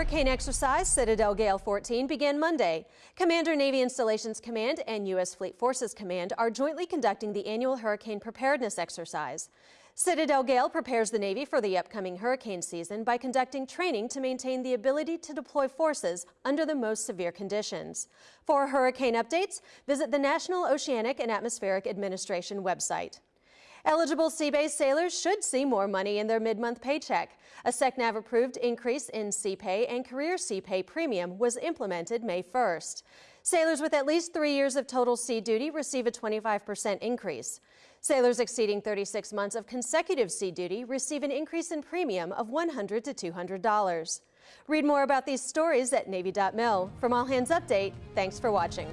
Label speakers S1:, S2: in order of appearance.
S1: Hurricane exercise Citadel Gale 14 began Monday. Commander Navy Installations Command and U.S. Fleet Forces Command are jointly conducting the annual hurricane preparedness exercise. Citadel Gale prepares the Navy for the upcoming hurricane season by conducting training to maintain the ability to deploy forces under the most severe conditions. For hurricane updates, visit the National Oceanic and Atmospheric Administration website. Eligible Seabase sailors should see more money in their mid-month paycheck. A SECNAV-approved increase in Sea Pay and Career Sea Pay premium was implemented May 1st. Sailors with at least three years of total sea duty receive a 25% increase. Sailors exceeding 36 months of consecutive sea duty receive an increase in premium of 100 to $200. Read more about these stories at Navy.mil. From All Hands Update, thanks for watching.